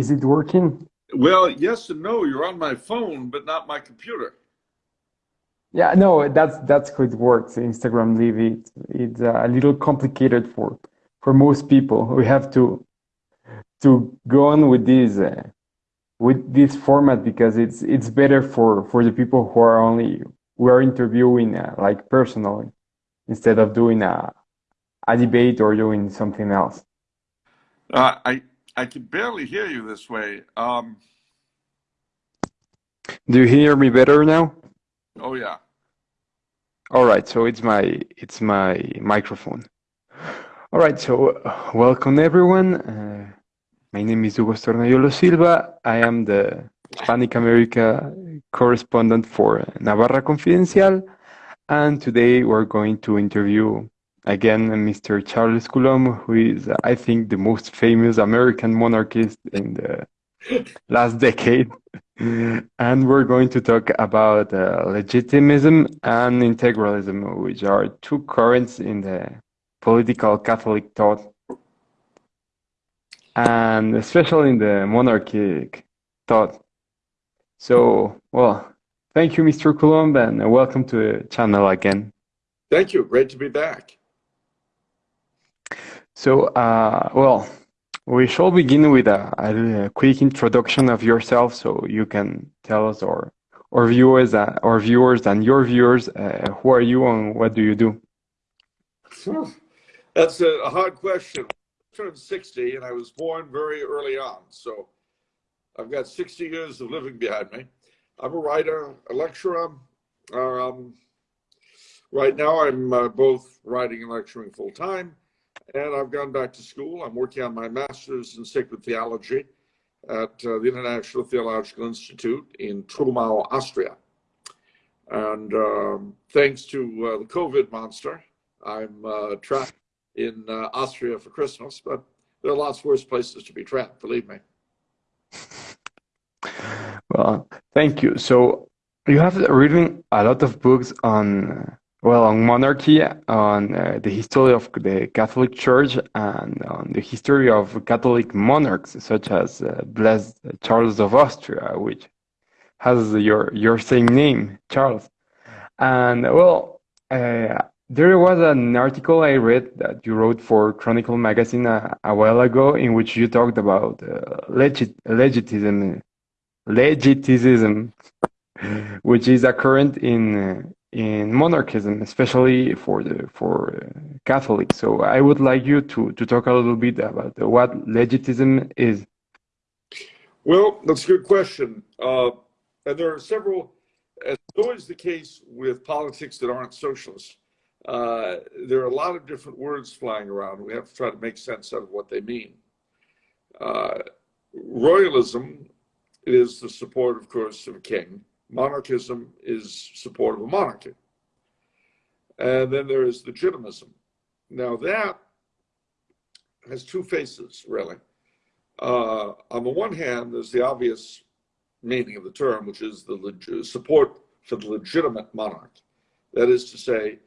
is it working? Well, yes and no. You're on my phone, but not my computer. Yeah, no, that's that's how it works. Instagram Live it it's a little complicated for for most people. We have to to go on with this uh, with this format because it's it's better for for the people who are only we are interviewing uh, like personally instead of doing a a debate or doing something else. Uh, I I can barely hear you this way. Um, Do you hear me better now? oh yeah. All right, so it's my it's my microphone. All right, so uh, welcome everyone. Uh, my name is Hugo Stornayolo Silva. I am the Hispanic America correspondent for Navarra Confidencial, and today we're going to interview again Mr. Charles Coulombe, who is, I think, the most famous American monarchist in the last decade. and we're going to talk about uh, legitimism and integralism, which are two currents in the political Catholic thought, and especially in the monarchic thought. So, well, thank you, Mr. Coulombe, and welcome to the channel again. Thank you. Great to be back. So, uh, well, we shall begin with a, a, quick introduction of yourself, so you can tell us or our viewers, uh, our viewers, and your viewers, uh, who are you and what do you do? That's a, hard question. I turned 60 and I was born very early on, so I've got 60 years of living behind me. I'm a writer, a lecturer. Um, right now, I'm uh, both writing and lecturing full time and I've gone back to school. I'm working on my master's in sacred theology at uh, the International Theological Institute in Trumau, Austria. And um, thanks to uh, the COVID monster, I'm uh, trapped in uh, Austria for Christmas, but there are lots worse places to be trapped, believe me. Well, thank you. So you have written a lot of books on well, on monarchy, on uh, the history of the Catholic Church, and on the history of Catholic monarchs, such as uh, Blessed Charles of Austria, which has your your same name, Charles. And well, uh, there was an article I read that you wrote for Chronicle magazine a, a while ago, in which you talked about uh, legit legitimism, legitimism, which is a current in uh, in monarchism, especially for the for uh, Catholics. So I would like you to to talk a little bit about what legitimism is. Well, that's a good question, uh, and there are several. As always the case with politics that aren't socialist, uh, there are a lot of different words flying around. We have to try to make sense out of what they mean. Uh, royalism is the support, of course, of a king monarchism is support of a monarchy. And then there is legitimism. Now that has two faces, really. Uh, on the one hand, there's the obvious meaning of the term, which is the support for the legitimate monarch. That is to say,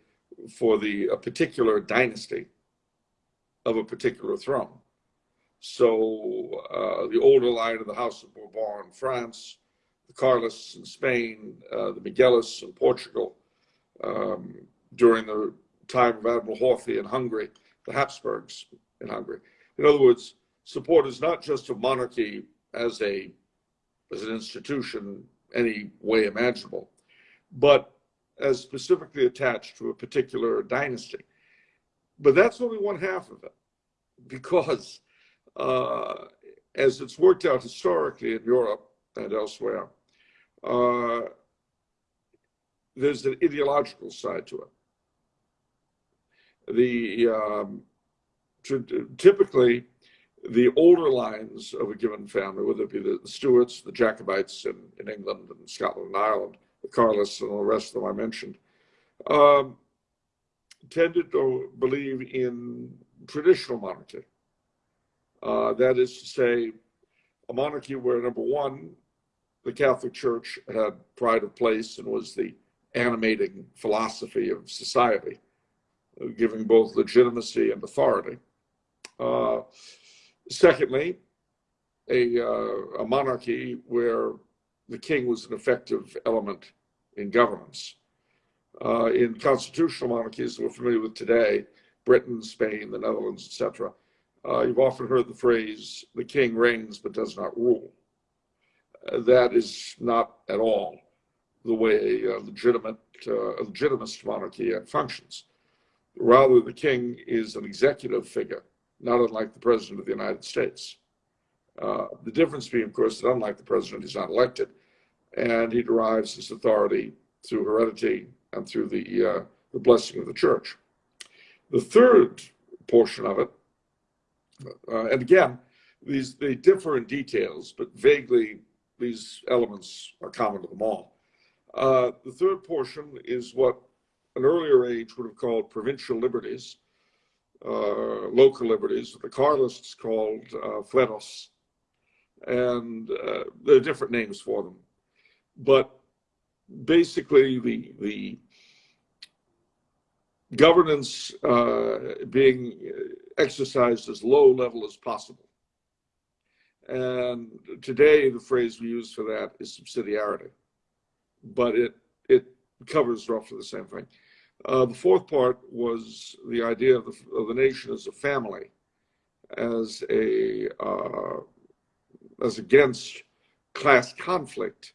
for the a particular dynasty of a particular throne. So uh, the older line of the House of Bourbon in France, the Carlists in Spain, uh, the Miguelists in Portugal, um, during the time of Admiral Horthy in Hungary, the Habsburgs in Hungary. In other words, support is not just of monarchy as a as an institution any way imaginable, but as specifically attached to a particular dynasty. But that's only one half of it, because uh, as it's worked out historically in Europe, and elsewhere. Uh, there's an ideological side to it. The um, typically the older lines of a given family, whether it be the Stuarts, the Jacobites in, in England and Scotland and Ireland, the Carlists and all the rest of them I mentioned, um, tended to believe in traditional monarchy. Uh, that is to say, a monarchy where number one, the Catholic Church had pride of place and was the animating philosophy of society, giving both legitimacy and authority. Uh, secondly, a, uh, a monarchy where the king was an effective element in governance. Uh, in constitutional monarchies that we're familiar with today, Britain, Spain, the Netherlands, etc., uh, you've often heard the phrase, the king reigns but does not rule. Uh, that is not at all the way a legitimate, uh, a legitimist monarchy functions. Rather, the king is an executive figure, not unlike the president of the United States. Uh, the difference being, of course, that unlike the president, he's not elected, and he derives his authority through heredity and through the, uh, the blessing of the church. The third portion of it, uh, and again, these they differ in details, but vaguely these elements are common to them all. Uh, the third portion is what an earlier age would have called provincial liberties, uh, local liberties, the Carlists called uh, and uh, there are different names for them. But basically, the the governance uh, being exercised as low level as possible. And today, the phrase we use for that is subsidiarity, but it it covers roughly the same thing. Uh, the fourth part was the idea of the, of the nation as a family, as a uh, as against class conflict,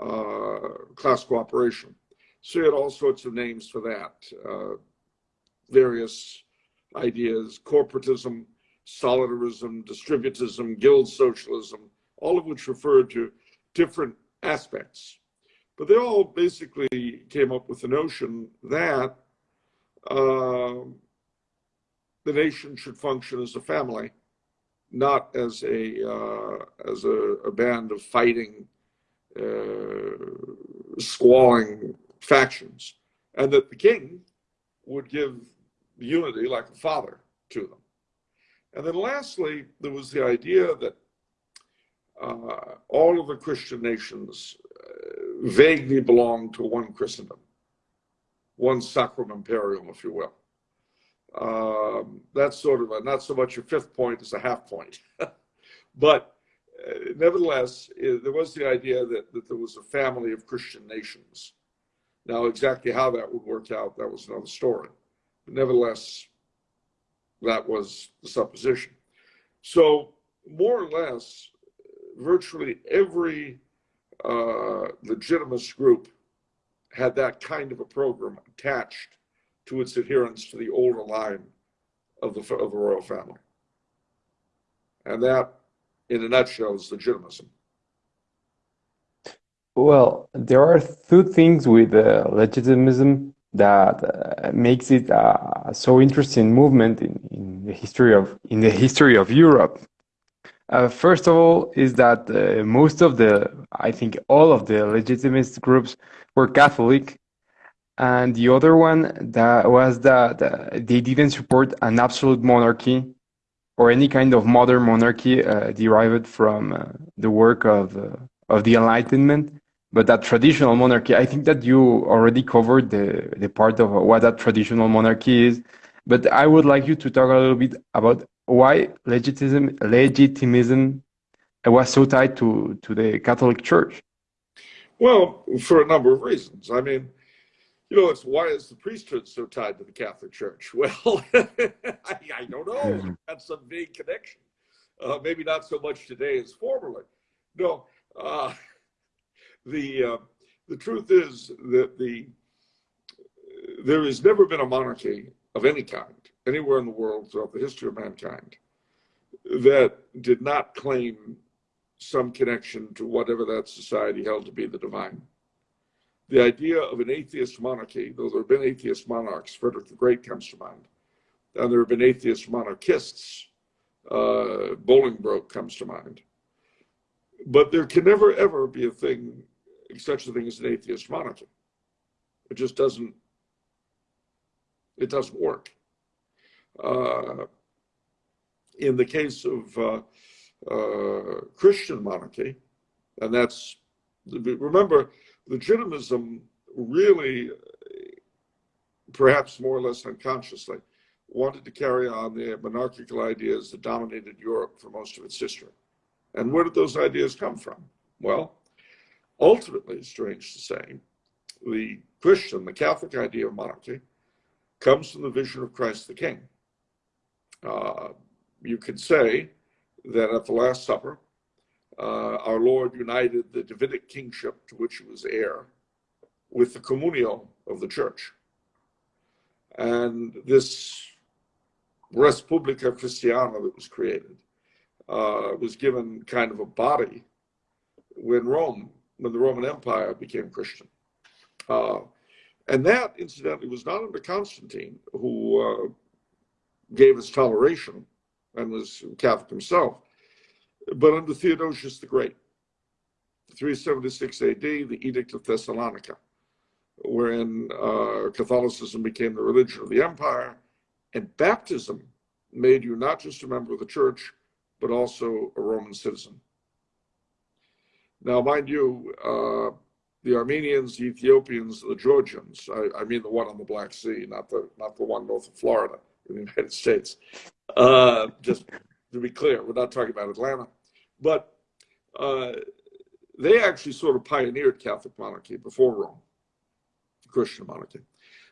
uh, class cooperation. So you had all sorts of names for that, uh, various ideas, corporatism, solidarism, distributism, guild socialism, all of which referred to different aspects. But they all basically came up with the notion that uh, the nation should function as a family not as a uh, as a, a, band of fighting, uh, squalling factions, and that the king would give unity like a father to them. And then lastly, there was the idea that uh, all of the Christian nations uh, vaguely belong to one Christendom, one sacrum imperium, if you will. Um, that's sort of a, not so much a fifth point as a half point. but uh, nevertheless, it, there was the idea that, that there was a family of Christian nations. Now, exactly how that would work out, that was another story. But nevertheless, that was the supposition. So, more or less, virtually every uh, legitimist group had that kind of a program attached to its adherence to the older line of the, of the royal family. And that, in a nutshell, is legitimism. Well, there are two things with uh, legitimism that uh, makes it a so interesting movement in, in the history of in the history of Europe. Uh, first of all, is that uh, most of the, I think, all of the legitimist groups were Catholic, and the other one that was that they didn't support an absolute monarchy or any kind of modern monarchy uh, derived from uh, the work of uh, of the Enlightenment, but that traditional monarchy. I think that you already covered the the part of what that traditional monarchy is, but I would like you to talk a little bit about why legitimism legitimism was so tied to to the Catholic Church. Well, for a number of reasons. I mean you know, it's why is the priesthood so tied to the Catholic Church? Well, I, I, don't know. Mm-hmm. That's some vague connection. Uh, maybe not so much today as formerly. No, uh, the uh, the truth is that the there has never been a monarchy of any kind anywhere in the world throughout the history of mankind that did not claim some connection to whatever that society held to be the divine the idea of an atheist monarchy, though there have been atheist monarchs, Frederick the Great comes to mind, and there have been atheist monarchists, uh, Bolingbroke comes to mind. But there can never ever be a thing, such a thing as an atheist monarchy. It just doesn't, it doesn't work. Uh, in the case of uh, uh, Christian monarchy, and that's, remember, legitimism really, perhaps more or less unconsciously, wanted to carry on the monarchical ideas that dominated Europe for most of its history. And where did those ideas come from? Well, ultimately, strange to say, the Christian, the Catholic idea of monarchy comes from the vision of Christ the King. Uh, you could say that at the Last Supper, uh, our Lord united the Davidic kingship to which he was heir with the communio of the church. And this Res Publica Christiana that was created uh, was given kind of a body when Rome, when the Roman Empire became Christian. Uh, and that, incidentally, was not under Constantine, who uh, gave us toleration and was Catholic himself, but under Theodosius the Great. 376 AD, the Edict of Thessalonica, wherein uh, Catholicism became the religion of the empire, and baptism made you not just a member of the church, but also a Roman citizen. Now, mind you, uh, the Armenians, the Ethiopians, the Georgians, I, I, mean the one on the Black Sea, not the, not the one north of Florida in the United States. Uh, just to be clear, we're not talking about Atlanta. But uh, they actually sort of pioneered Catholic monarchy before Rome, Christian monarchy.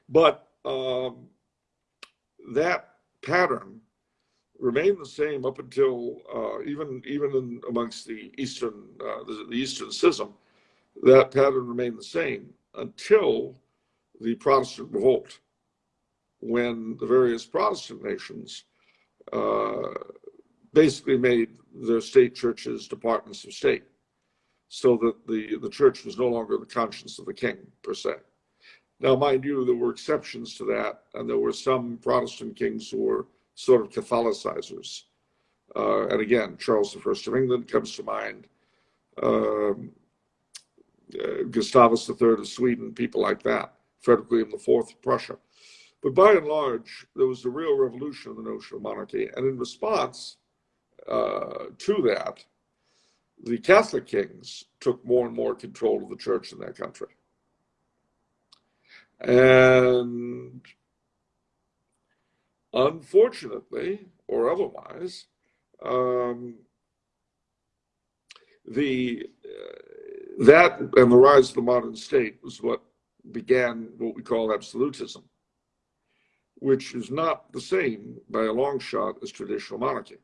But um, that pattern remained the same up until uh, even even in, amongst the Eastern uh, the, the, Eastern Schism, that pattern remained the same until the Protestant revolt, when the various Protestant nations uh, basically made their state churches departments of state, so that the the church was no longer the conscience of the king per se. Now, mind you, there were exceptions to that, and there were some Protestant kings who were sort of Catholicizers. Uh, and again, Charles I of England comes to mind, um, uh, Gustavus III of Sweden, people like that, Frederick William IV of Prussia. But by and large, there was a real revolution in the notion of monarchy. And in response uh, to that, the Catholic kings took more and more control of the church in that country. And unfortunately, or otherwise, um, the uh, that and the rise of the modern state was what began what we call absolutism, which is not the same by a long shot as traditional monarchy.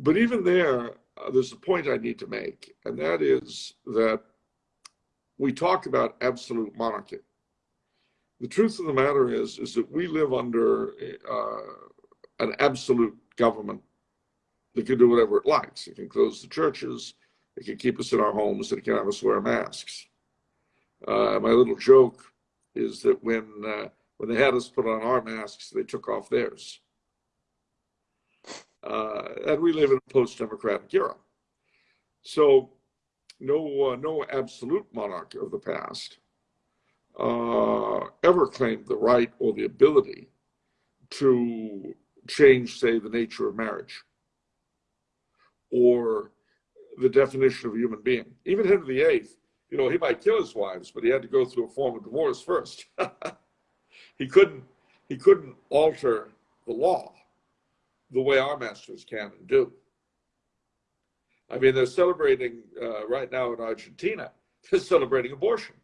But even there, uh, there's a point I need to make, and that is that we talk about absolute monarchy the truth of the matter is, is that we live under uh, an absolute government that can do whatever it likes. It can close the churches, it can keep us in our homes, it can have us wear masks. Uh, my little joke is that when uh, when they had us put on our masks, they took off theirs. Uh, and we live in a post-democratic era. So no, uh, no absolute monarch of the past uh, ever claimed the right or the ability to change, say, the nature of marriage or the definition of a human being. Even Henry VIII, you know, he might kill his wives, but he had to go through a form of divorce first. he couldn't he couldn't alter the law the way our masters can and do. I mean, they're celebrating uh, right now in Argentina. They're celebrating abortion.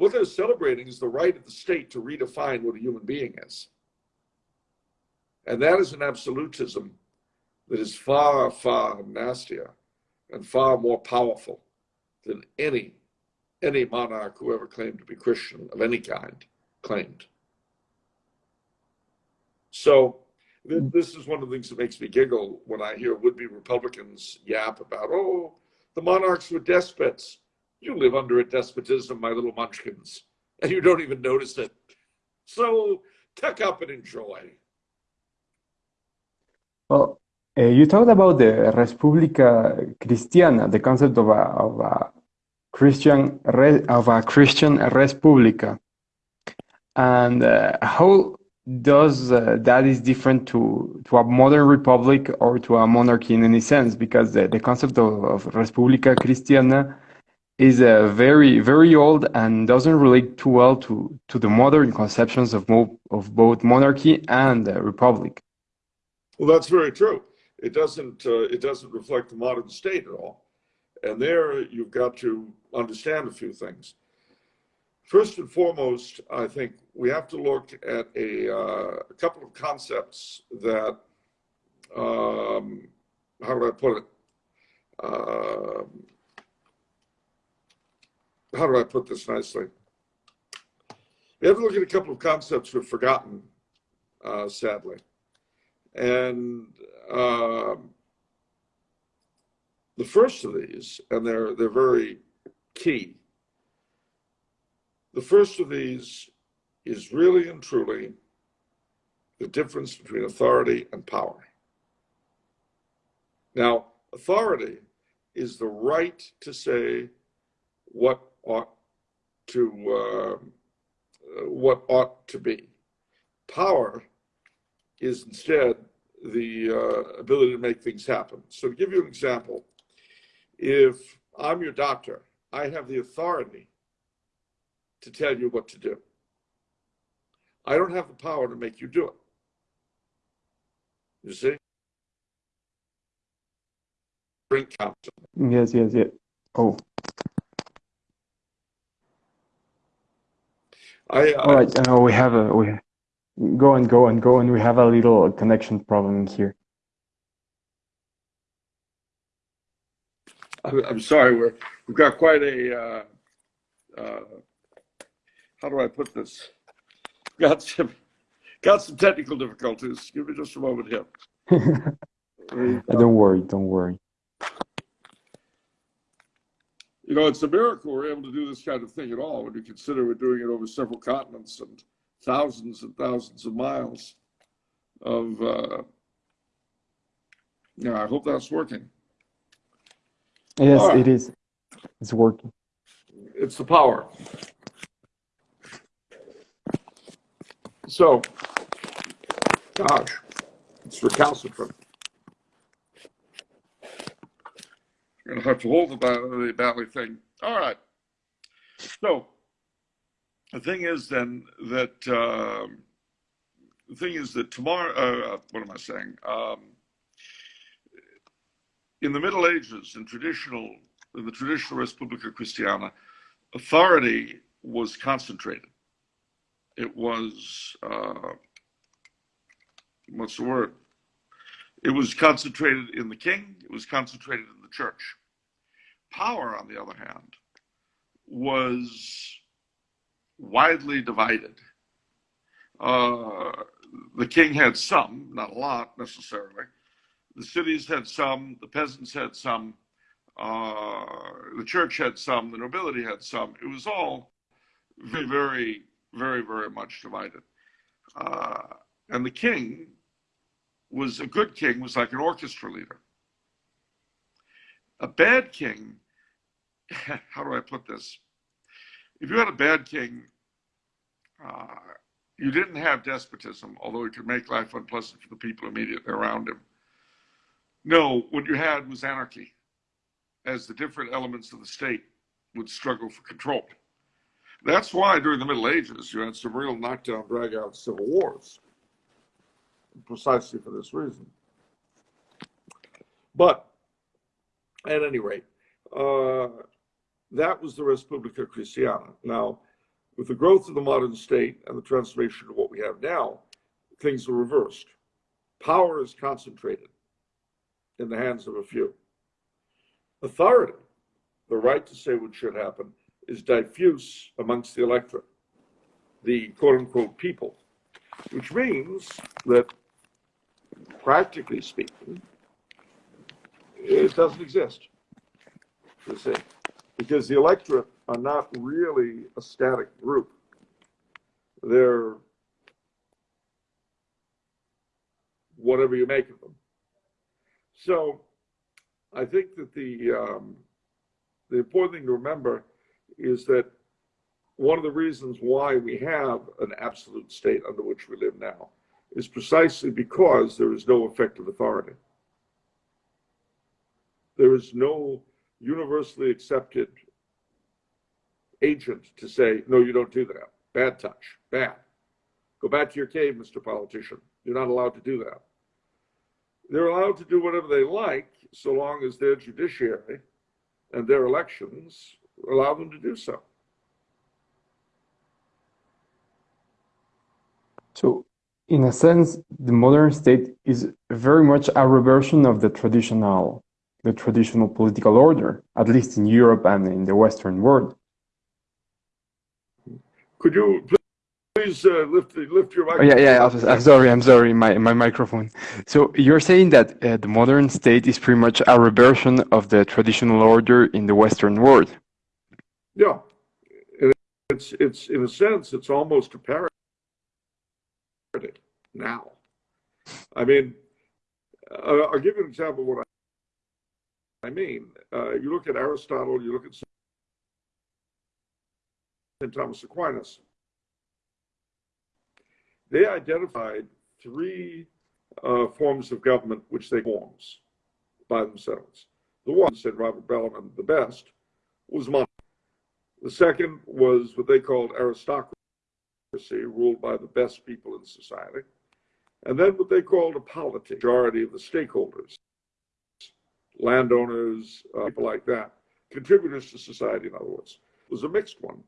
What they're celebrating is the right of the state to redefine what a human being is. And that is an absolutism that is far, far nastier and far more powerful than any, any monarch who ever claimed to be Christian of any kind claimed. So mm. this is one of the things that makes me giggle when I hear would-be Republicans yap about, oh, the monarchs were despots. You live under a despotism, my little munchkins, and you don't even notice it. So tuck up and enjoy. Well, uh, you talked about the Respublica Cristiana, the concept of a, of a Christian of a Christian Respublica, and uh, how does uh, that is different to to a modern republic or to a monarchy in any sense? Because the, the concept of, of Respublica Cristiana is uh, very very old and doesn't relate too well to to the modern conceptions of mo- of both monarchy and uh, republic. Well, that's very true. it doesn't uh, it doesn't reflect the modern state at all. And there you've got to understand a few things. First and foremost, I think we have to look at a, uh, a couple of concepts that, um, how do I put it? How do I put this nicely? We have to look at a couple of concepts we've forgotten, uh, sadly. And um, the first of these, and they're, they're very key, the first of these is really and truly the difference between authority and power. Now, authority is the right to say what ought to uh, what ought to be. Power is instead the uh, ability to make things happen. So to give you an example, if I'm your doctor, I have the authority to tell you what to do. I don't have the power to make you do it. You see? Drink council. Yes, yes, yes. Oh, I, all I, right. Uh, we have a we go and go and go, and we have a little connection problem here. I'm I'm sorry, we're, we've got quite a, uh, uh, how do I put this? Got some, got some technical difficulties. Give me just a moment here. Don't worry, don't worry. You know, it's a miracle we're able to do this kind of thing at all when you consider we're doing it over several continents and thousands and thousands of miles of, uh, yeah, I hope that's working. Yes, right. it is. It's working. It's the power. So, gosh, it's recalcitrant. Gonna have to hold the battery thing. All right. So, the thing is then that um, the thing is that tomorrow. Uh, what am I saying? Um, in the Middle Ages, in traditional, in the traditional Res Publica Christiana, authority was concentrated. It was, uh, what's the word? It was concentrated in the king, it was concentrated in the church. Power, on the other hand, was widely divided. Uh, the king had some, not a lot necessarily. The cities had some, the peasants had some, uh, the church had some, the nobility had some. It was all very, very, very, very much divided. Uh, and the king was a good king, was like an orchestra leader. A bad king, how do I put this? If you had a bad king, uh, you didn't have despotism, although it could make life unpleasant for the people immediately around him. No, what you had was anarchy, as the different elements of the state would struggle for control. That's why during the Middle Ages you had some real knockdown, drag out civil wars, precisely for this reason. But at any rate, uh, that was the Res Cristiana. Now, with the growth of the modern state and the transformation of what we have now, things are reversed. Power is concentrated in the hands of a few. Authority, the right to say what should happen, is diffuse amongst the electorate, the quote unquote people, which means that practically speaking, it doesn't exist. You see, because the electorate are not really a static group. They're whatever you make of them. So I think that the um, the important thing to remember is that one of the reasons why we have an absolute state under which we live now is precisely because there is no effective authority. There is no universally accepted agent to say, no, you don't do that. Bad touch, bad. Go back to your cave, Mr. Politician. You're not allowed to do that. they're allowed to do whatever they like so long as their judiciary and their elections allow them to do so. So, in a sense, the modern state is very much a reversion of the traditional, the traditional political order, at least in Europe and in the Western world. Could you please uh, lift lift your microphone? Oh, yeah, yeah. I'm, I'm, sorry. I'm sorry. My my microphone. So you're saying that uh, the modern state is pretty much a reversion of the traditional order in the Western world. Yeah, it's it's in a sense it's almost a parody now. I mean, uh, I'll give you an example of what I, mean. Uh, you look at Aristotle, you look at St. Thomas Aquinas. They identified three uh, forms of government which they forms by themselves. The one, said Robert Bellarmine, the best, was monarchy. The second was what they called aristocracy ruled by the best people in society. And then what they called a polity, majority of the stakeholders, landowners, uh, people like that, contributors to society, in other words. It was a mixed one,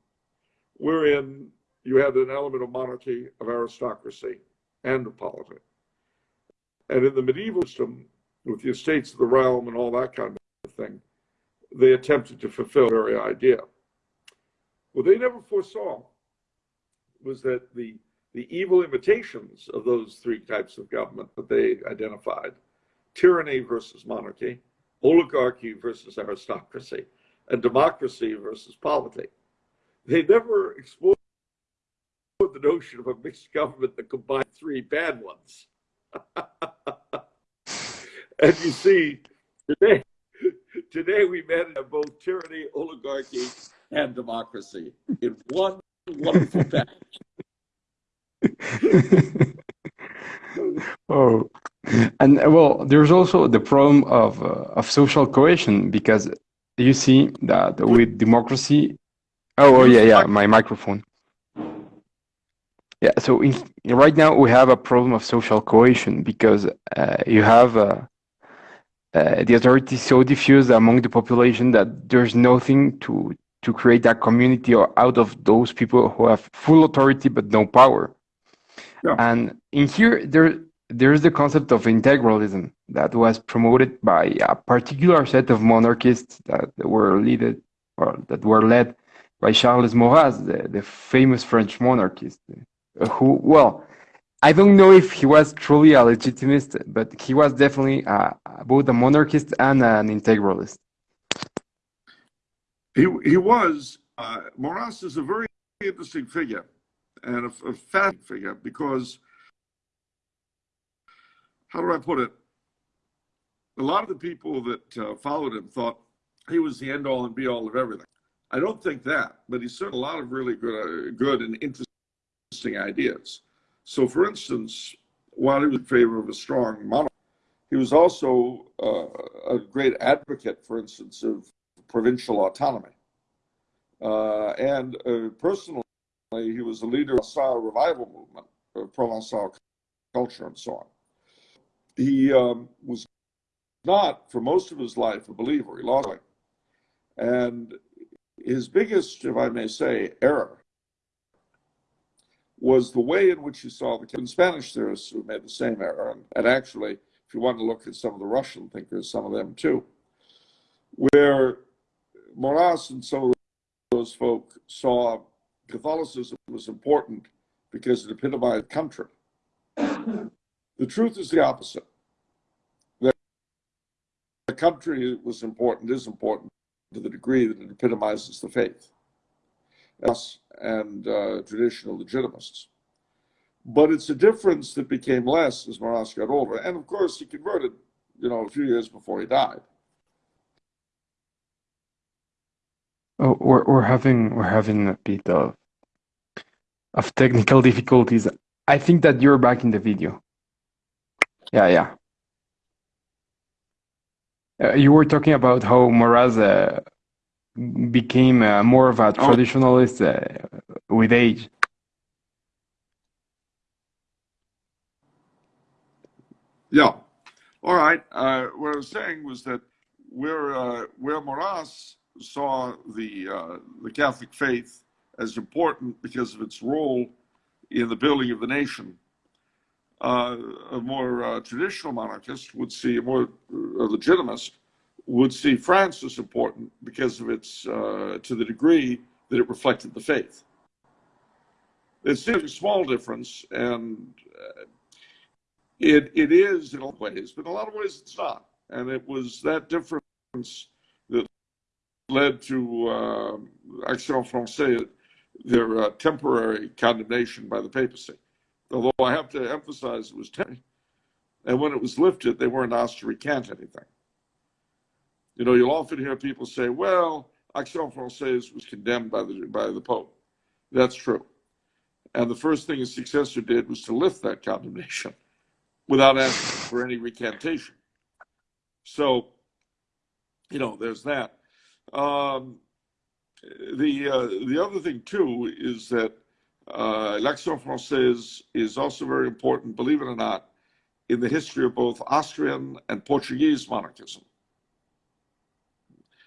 wherein you had an element of monarchy, of aristocracy, and of polity. And in the medieval system, with the estates of the realm and all that kind of thing, they attempted to fulfill the very idea. What they never foresaw was that the the evil imitations of those three types of government that they identified tyranny versus monarchy, oligarchy versus aristocracy, and democracy versus polity. They never explored the notion of a mixed government that combined three bad ones. and you see, today, today we manage both tyranny, oligarchy, and democracy in one wonderful package. oh, and well, there's also the problem of uh, of social cohesion because you see that with democracy. Oh, oh yeah, yeah, my microphone. Yeah, so in, right now we have a problem of social cohesion because uh, you have uh, uh, the authority so diffused among the population that there's nothing to to create a community or out of those people who have full authority but no power. Yeah. And in here, there there's the concept of integralism that was promoted by a particular set of monarchists that were led or that were led by Charles Maurras, the, the famous French monarchist, who well, I don't know if he was truly a legitimist, but he was definitely uh, both a monarchist and an integralist. He he was. Uh, Maurras is a very interesting figure and a, a fat figure because, how do I put it? A lot of the people that uh, followed him thought he was the end all and be all of everything. I don't think that, but he said a lot of really good, uh, good and interesting ideas. So, for instance, while he was in favor of a strong monarchy, he was also uh, a great advocate, for instance, of provincial autonomy. Uh, and uh, personally, he was a leader of the revival movement, of Provençal culture and so on. He um, was not, for most of his life, a believer. He lost it. And his biggest, if I may say, error was the way in which he saw the Spanish theorists who made the same error. And, and actually, if you want to look at some of the Russian thinkers, some of them too, where Maurras and some of those folk saw Catholicism was important because it epitomized country. The truth is the opposite. That the country was important, is important to the degree that it epitomizes the faith us and uh, traditional legitimists. But it's a difference that became less as Maurras got older. And of course, he converted, you know, a few years before he died. Oh, we're, we're having we're having a bit of of technical difficulties. I think that you're back in the video. Yeah, yeah. Uh, you were talking about how Maurras uh, became uh, more of a oh. traditionalist uh, with age. Yeah. All right. Uh, what I was saying was that where uh, where Maurras saw the uh, the Catholic faith as important because of its role in the building of the nation, uh, a more uh, traditional monarchist would see a more uh, legitimist would see France as important because of its uh, to the degree that it reflected the faith. It's a small difference, and uh, it it is in a lot of ways, but in a lot of ways it's not. And it was that difference that led to uh, Action Française, their temporary condemnation by the papacy. Although I have to emphasize it was temporary. And when it was lifted, they weren't asked to recant anything. You know, you'll often hear people say, well, Action Française was condemned by the, by the Pope. That's true. And the first thing his successor did was to lift that condemnation without asking for any recantation. So, you know, there's that. Um, the uh, the other thing too is that uh, l'Action Française is also very important, believe it or not, in the history of both Austrian and Portuguese monarchism.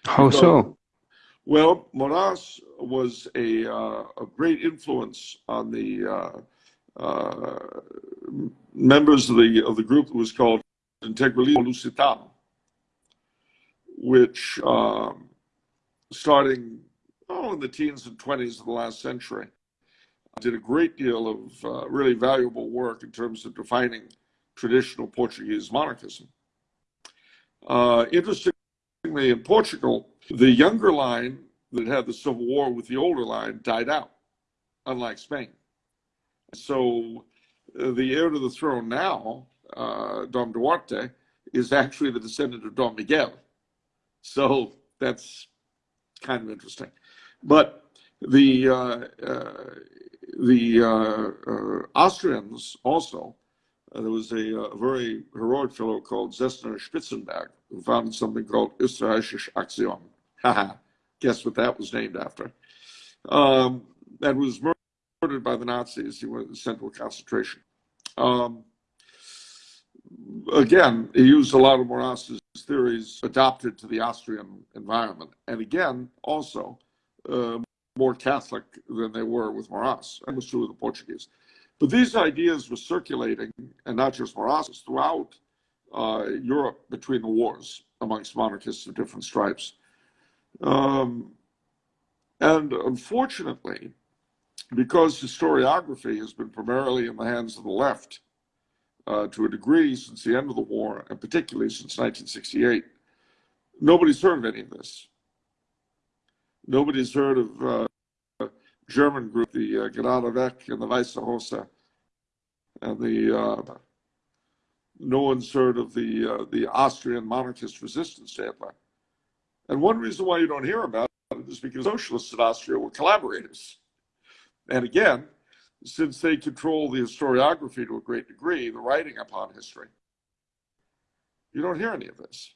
How so? Well, Maurras was a, uh, a great influence on the uh, uh, members of the of the group that was called Integralismo Lusitano, which um, starting oh in the teens and twenties of the last century did a great deal of uh, really valuable work in terms of defining traditional Portuguese monarchism. Uh, interestingly, in Portugal, the younger line that had the civil war with the older line died out, unlike Spain. So uh, the heir to the throne now, uh, Dom Duarte, is actually the descendant of Dom Miguel. So that's kind of interesting. But the uh, uh, the uh, Austrians also, there was a, very heroic fellow called Zessner-Spitzenberg who founded something called Österreichische Aktion. Guess what that was named after? Um, and was murdered by the Nazis. He went sent to a concentration. Um, again, he used a lot of Maurras's theories adopted to the Austrian environment. And again, also more Catholic than they were with Maurras. That was true of the Portuguese. But these ideas were circulating, and not just Maurras's, throughout uh, Europe between the wars amongst monarchists of different stripes. Um, and unfortunately, because historiography has been primarily in the hands of the left uh, to a degree since the end of the war, and particularly since 1968, nobody's heard of any of this. Nobody's heard of uh, German group, the uh, and the Weiße Rose, and the uh, no one's heard of the uh, the Austrian monarchist resistance to And one reason why you don't hear about it is because socialists in Austria were collaborators. And again, since they control the historiography to a great degree, the writing upon history, you don't hear any of this.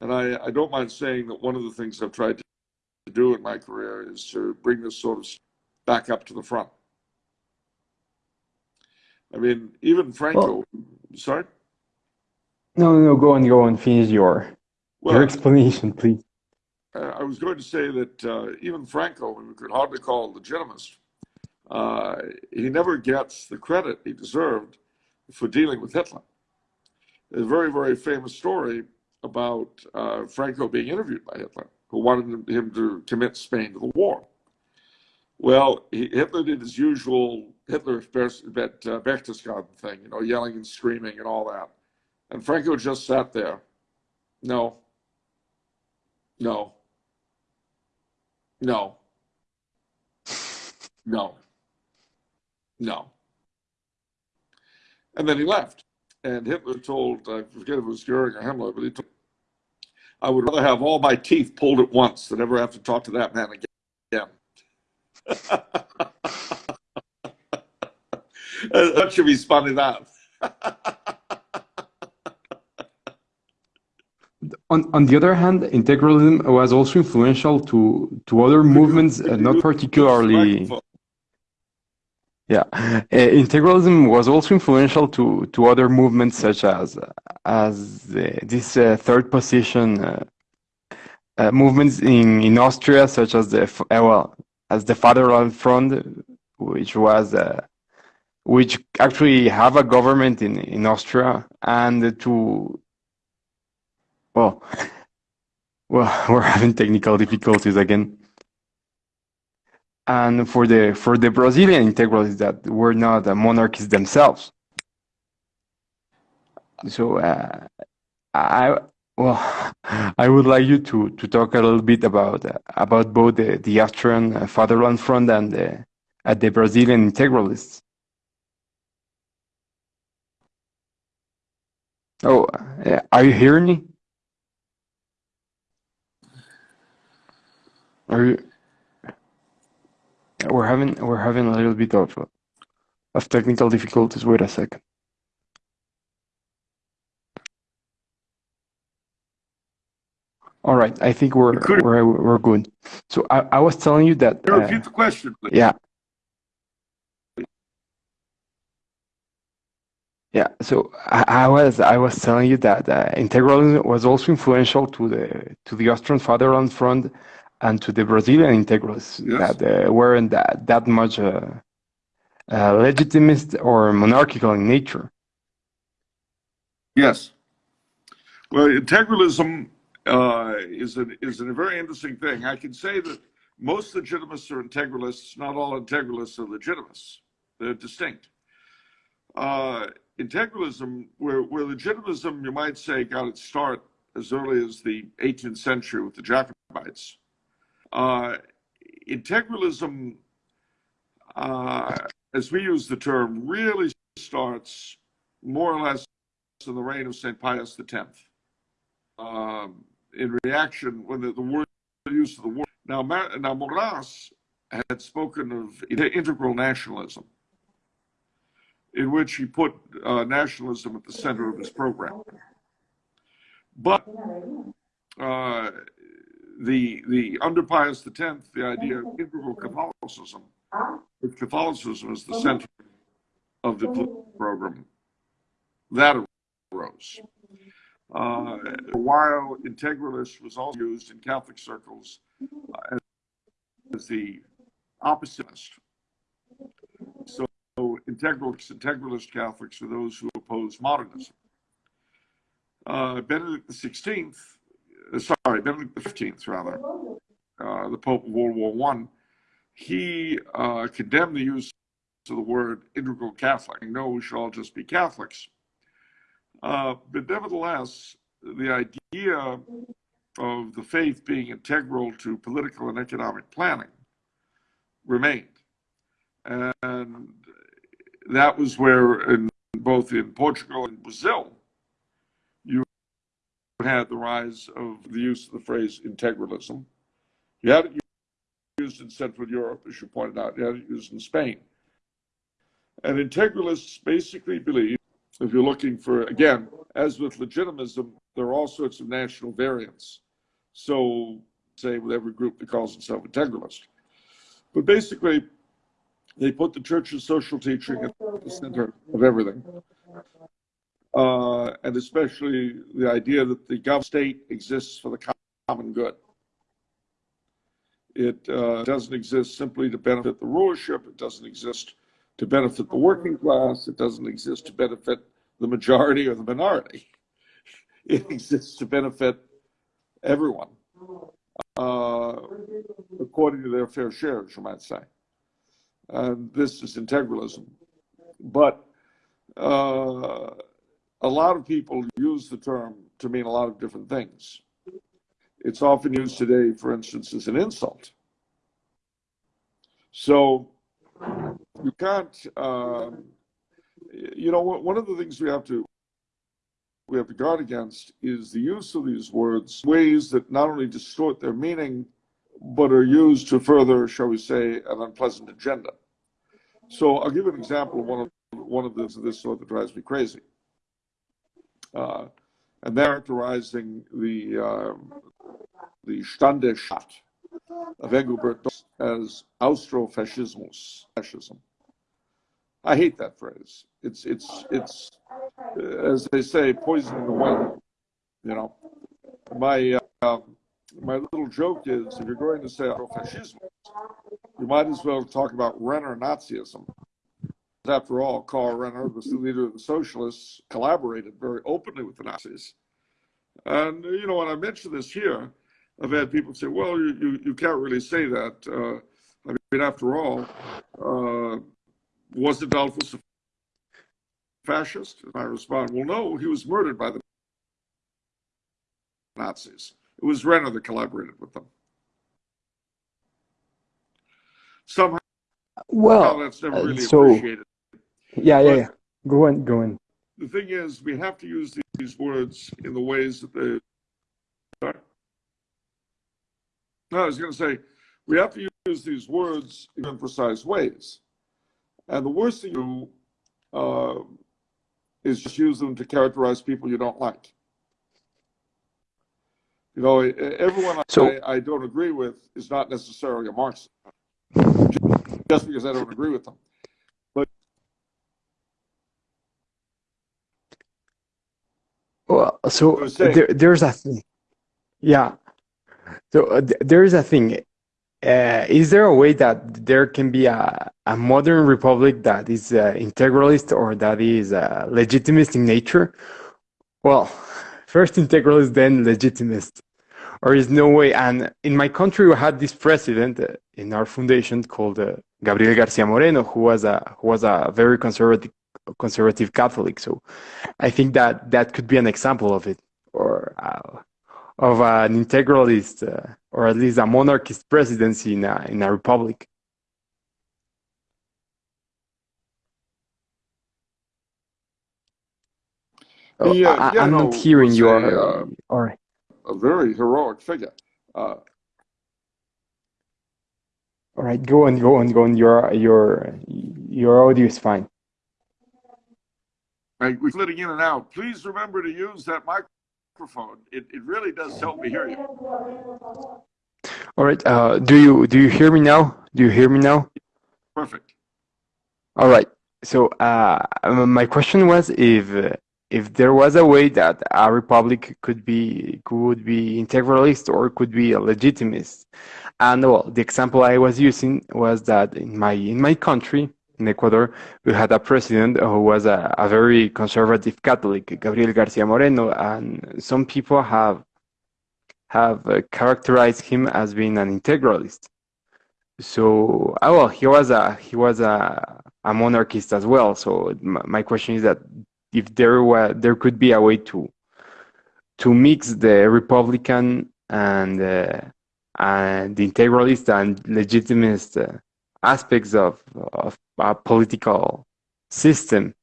And I, I don't mind saying that one of the things I've tried to do in my career is to bring this sort of back up to the front. I mean, even Franco, well, sorry? No, no, go on, go on, finish your, well, your explanation, please. I was going to say that uh, even Franco, we could hardly call legitimist, uh, he never gets the credit he deserved for dealing with Hitler. There's a very, very famous story about uh, Franco being interviewed by Hitler, who wanted him to commit Spain to the war. Well, he, Hitler did his usual Hitler uh, Berchtesgaden thing, you know, yelling and screaming and all that. And Franco just sat there. No. No. No. No. No. And then he left. And Hitler told, I forget if it was Goering or Himmler, but he told, I would rather have all my teeth pulled at once than ever have to talk to that man again. that should be spun enough. on, on the other hand, integralism was also influential to, to other movements, uh, not particularly. Yeah, uh, integralism was also influential to to other movements such as as uh, this uh, third position uh, movements in in Austria, such as the well as the Fatherland Front, which was which actually have a government in in Austria, and to well, well, we're having technical difficulties again and for the for the Brazilian integralists that were not monarchies themselves. So uh, I well, I would like you to to talk a little bit about uh, about both the the Austrian Fatherland Front and the uh, the Brazilian integralists. Oh, uh, are you hearing me? Are you? We're having we're having a little bit of of technical difficulties. Wait a second. All right, I think we're we're we're good. So I, I was telling you that. Uh, repeat the question, please. Yeah. Yeah, so I, I, was I was telling you that uh, integralism was also influential to the to the Austrian Fatherland Front and to the Brazilian integralists yes. that uh, weren't that, that much uh, uh, legitimist or monarchical in nature. Yes. Well, integralism uh, is, a, is a very interesting thing. I can say that most legitimists are integralists. Not all integralists are legitimists. They're distinct. Uh, integralism, where, where legitimism, you might say, got its start as early as the 18th century with the Jacobites. Uh, integralism, uh, as we use the term, really starts more or less in the reign of St. Pius X. Um, in reaction, when the, the word the use of the word. Now, now Maurras had spoken of integral nationalism, in which he put uh, nationalism at the center of his program. But uh, the the under Pius X, the idea of integral Catholicism, if Catholicism is the center of the program, that arose. Uh, while integralist was also used in Catholic circles uh, as the opposite. So integralist, integralist Catholics are those who oppose modernism. Uh, Benedict XVI sorry, Benedict the Fifteenth, rather, uh, the Pope of World War One, he uh, condemned the use of the word integral Catholic. No, we should all just be Catholics. Uh, but nevertheless, the idea of the faith being integral to political and economic planning remained. And that was where, in, both in Portugal and Brazil, you had the rise of the use of the phrase integralism. You had it used in Central Europe, as you pointed out, you had it used in Spain. And integralists basically believe, if you're looking for, again, as with legitimism, there are all sorts of national variants. So, say with every group that calls itself integralist. But basically, they put the church's social teaching at the center of everything uh, and especially the idea that the government state exists for the common good. It uh, doesn't exist simply to benefit the rulership. It doesn't exist to benefit the working class. It doesn't exist to benefit the majority or the minority. It exists to benefit everyone uh, according to their fair shares, you might say. And this is integralism. But uh, a lot of people use the term to mean a lot of different things. It's often used today, for instance, as an insult. So you can't, um, you know, one of the things we have to we have to guard against is the use of these words ways that not only distort their meaning, but are used to further, shall we say, an unpleasant agenda. So I'll give an example of one of one of this of this sort that drives me crazy uh, and characterizing the uh, the Standesstaat of Engelbert as Austrofascismus, fascism. I hate that phrase. It's it's it's as they say, poison in the well. You know, my uh, my little joke is if you're going to say fascism, you might as well talk about Renner Nazism. After all, Karl Renner, was the leader of the socialists, collaborated very openly with the Nazis. And you know, when I mention this here, I've had people say, "Well, you you, you can't really say that." Uh, I mean, after all, uh, was Dollfuss a fascist? And I respond, "Well, no, he was murdered by the Nazis. It was Renner that collaborated with them." Somehow, well, that's never uh, really so, appreciated. Yeah, yeah, yeah. Go on, go on. The thing is, we have to use these words in the ways that they. No, I was going to say, we have to use these words in precise ways. And the worst thing you uh, is just use them to characterize people you don't like. You know, everyone so, I, I don't agree with is not necessarily a Marxist, just because I don't agree with them. But well, so there, there's a thing. Yeah. So uh, there is a thing. Uh, is there a way that there can be a, a modern republic that is uh, integralist or that is uh, legitimist in nature? Well, first integralist, then legitimist. Or is no way? And in my country, we had this president uh, in our foundation called uh, Gabriel Garcia Moreno, who was a who was a very conservative conservative Catholic. So I think that that could be an example of it. Or uh, of an integralist or at least a monarchist presidency in a, in a republic. Oh, yeah, I, am not hearing you. Uh, all right. A very heroic figure. Uh, all right, go on, go on, go on. Your your your audio is fine. Right, we're flitting in and out. Please remember to use that mic microphone. It, it really does help me hear you. All right. Uh, do you do you hear me now? Do you hear me now? Perfect. All right. So uh, my question was if if there was a way that a republic could be could be integralist or could be a legitimist, and well, the example I was using was that in my in my country, in Ecuador, we had a president who was a, a, very conservative Catholic, Gabriel Garcia Moreno, and some people have have uh, characterized him as being an integralist. So, oh, well, he was a he was a, a monarchist as well. So, my question is that if there were there could be a way to to mix the Republican and uh, and the integralist and legitimist uh, aspects of, of a political system?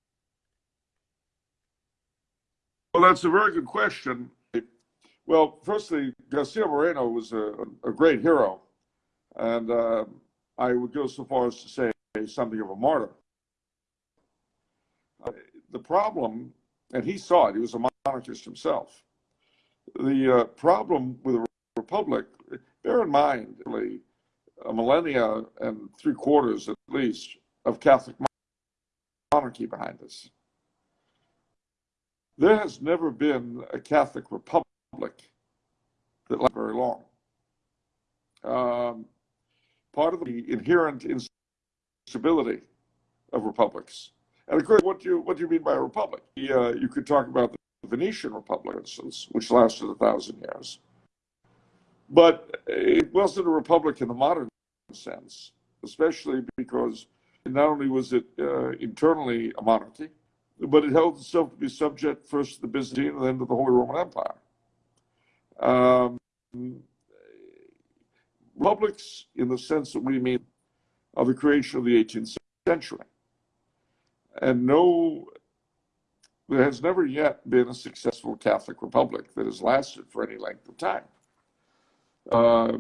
Well, that's a very good question. Well, firstly, Garcia Moreno was a, a great hero, and uh, I would go so far as to say something of a martyr. Uh, the problem, and he saw it, he was a monarchist himself. The uh, problem with the republic, bear in mind, really, a millennia and three quarters at least of Catholic monarchy behind us. There has never been a Catholic republic that lasted very long. Um, part of the inherent instability of republics. And of course, what do you what do you mean by a republic? Uh, you could talk about the Venetian Republic, for instance, which lasted a thousand years. But it wasn't a republic in the modern sense, especially because not only was it uh, internally a monarchy, but it held itself to be subject first to the Byzantine and then to the Holy Roman Empire. Um, republics, in the sense that we mean, are the creation of the 18th century. And no, there has never yet been a successful Catholic republic that has lasted for any length of time. Uh,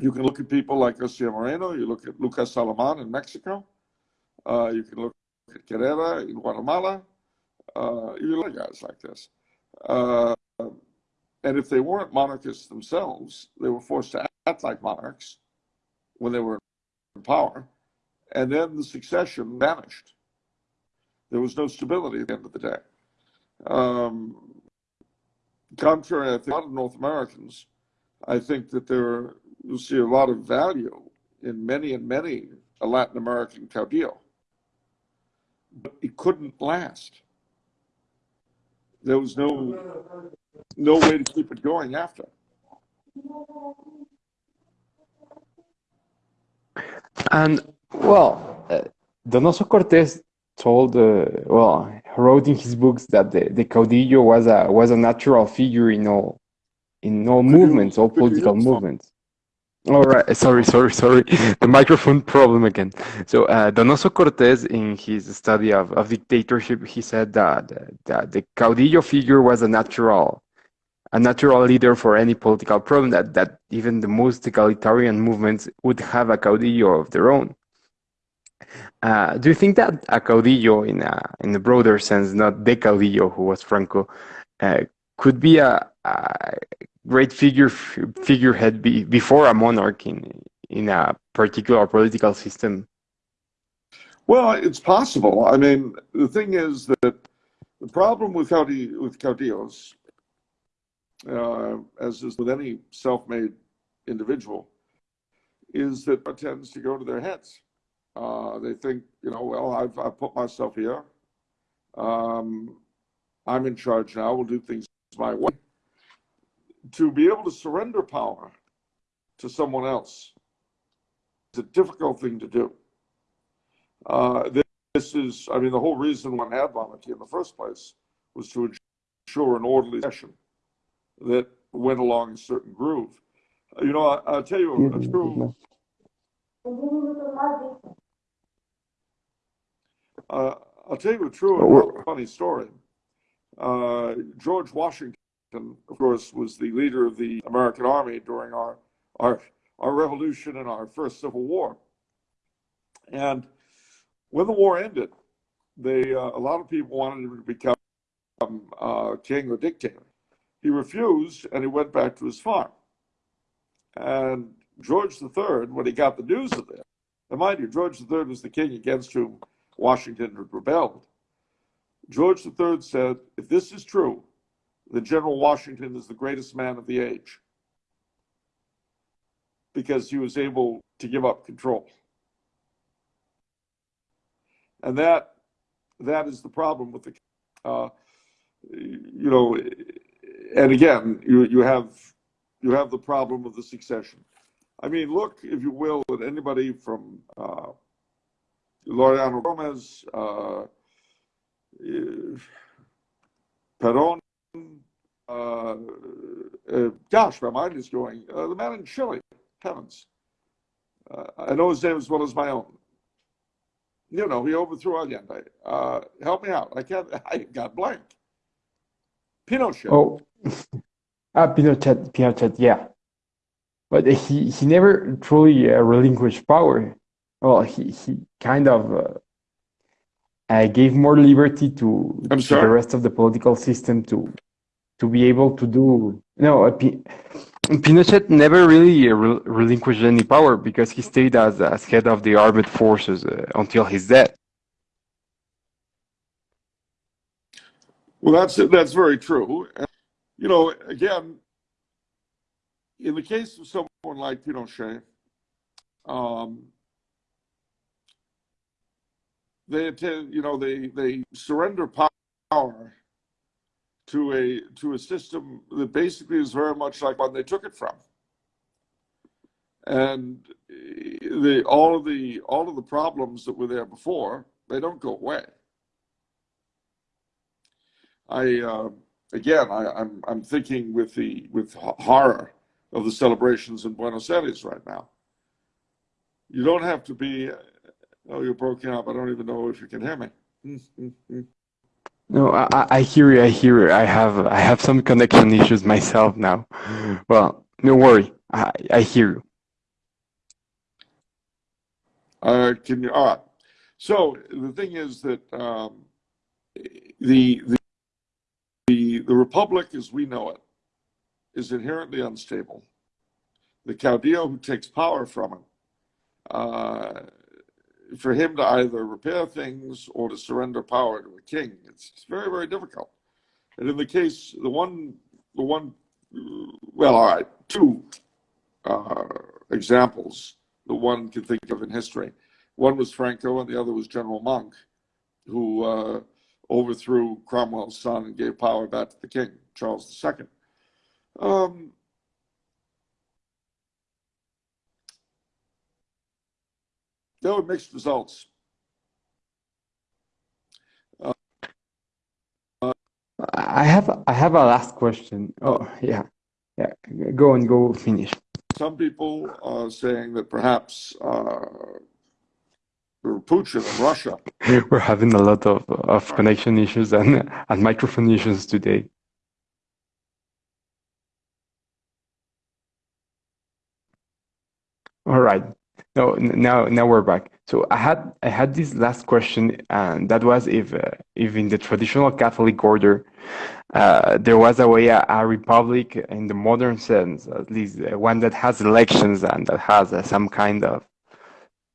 you can look at people like Garcia Moreno, you look at Lucas Alamán in Mexico, uh, you can look at Carrera in Guatemala, uh, you look at guys like this. Uh, and if they weren't monarchists themselves, they were forced to act like monarchs when they were in power. And then the succession vanished. There was no stability at the end of the day. Um, contrary, I think, a lot of North Americans, I think that there you'll see a lot of value in many and many a Latin American caudillo. But it couldn't last. There was no no way to keep it going after. And well, uh, Donoso Cortés told, uh, well, wrote in his books that the, the caudillo was a was a natural figure in all in all movements, all political movements. All right, sorry, sorry, sorry. The microphone problem again. So uh, Donoso Cortés, in his study of, of dictatorship, he said that, that the caudillo figure was a natural a natural leader for any political problem that, that even the most egalitarian movements would have a caudillo of their own. Uh, do you think that a caudillo, in a, in a broader sense, not the caudillo who was Franco, uh, could be a, a great figure figurehead be, before a monarch in, in a particular political system? Well, it's possible. I mean, the thing is that the problem with, caudi- with caudillos uh, as is with any self-made individual, is that it tends to go to their heads. Uh, they think, you know, well, I've, I've put myself here. Um, I'm in charge now. We'll do things my way. To be able to surrender power to someone else is a difficult thing to do. Uh, this is, I mean, the whole reason one had monarchy in the first place was to ensure an orderly session that went along a certain groove. You know, I, will tell you a, a true. Uh, I'll tell you a true funny story. Uh, George Washington, of course, was the leader of the American Army during our our our revolution and our first Civil War. And when the war ended, they uh, a lot of people wanted him to become uh, king or dictator. He refused and he went back to his farm. And George III, when he got the news of this, and mind you, George III was the king against whom Washington had rebelled. George III said, if this is true, then General Washington is the greatest man of the age because he was able to give up control. And that that is the problem with the, uh, you know, and again, you you have you have the problem of the succession. I mean, look, if you will, at anybody from uh, Laureano Gomez, uh, Perón, uh, uh, gosh, my mind is going. Uh, the man in Chile, heavens. Uh, I know his name as well as my own. You know, he overthrew Allende. Uh, help me out. I can't, I got blank. Pinochet. Oh, ah, Pinochet, Pinochet, yeah. But he, he never truly uh, relinquished power. Well, he, he kind of uh, uh, gave more liberty to, to the rest of the political system to to be able to do. No, Pinochet never really uh, re relinquished any power because he stayed as, as head of the armed forces uh, until his death. Well, that's that's very true. You know, again, in the case of someone like Pinochet, um, they attend, you know, they they surrender power to a to a system that basically is very much like one they took it from, and the all of the all of the problems that were there before they don't go away. I uh, again, I, I'm, I'm thinking with the with horror of the celebrations in Buenos Aires right now. You don't have to be. Oh, you're broken up. I don't even know if you can hear me. no, I, I hear you. I hear you. I have I have some connection issues myself now. Well, no worry. I I hear you. Uh, can you? All right. So the thing is that um, the the the, the republic as we know it is inherently unstable. The caudillo who takes power from it uh, for him to either repair things or to surrender power to a king. It's, very, very difficult. And in the case, the one, the one, well, all right, two uh, examples the one can think of in history. One was Franco, and the other was General Monk, who uh, overthrew Cromwell's son and gave power back to the king, Charles II. Um, there were mixed results. I have I have a last question. Oh yeah, yeah. Go and go finish. Some people are saying that perhaps uh, Putin and Russia. We're having a lot of of connection issues and and microphone issues today. All right. No, now now we're back. So I had I had this last question, and that was if uh, if in the traditional Catholic order uh, there was a way a, a, republic in the modern sense, at least uh, one that has elections and that has uh, some kind of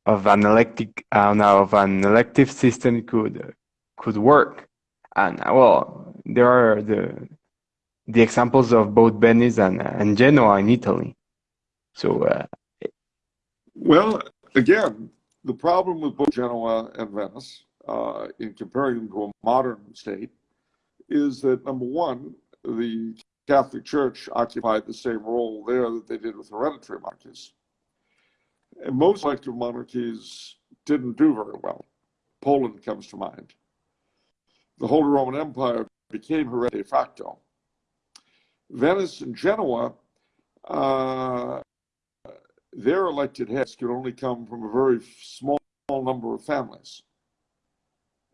of an elective uh, of an elective system could could work. And uh, well, there are the the examples of both Venice and and Genoa in Italy. So well, again, the problem with both Genoa and Venice, uh, in comparing them to a modern state, is that number one, the Catholic Church occupied the same role there that they did with hereditary monarchies. And most elective monarchies didn't do very well. Poland comes to mind. The Holy Roman Empire became hereditary de facto. Venice and Genoa uh, their elected heads could only come from a very small number of families.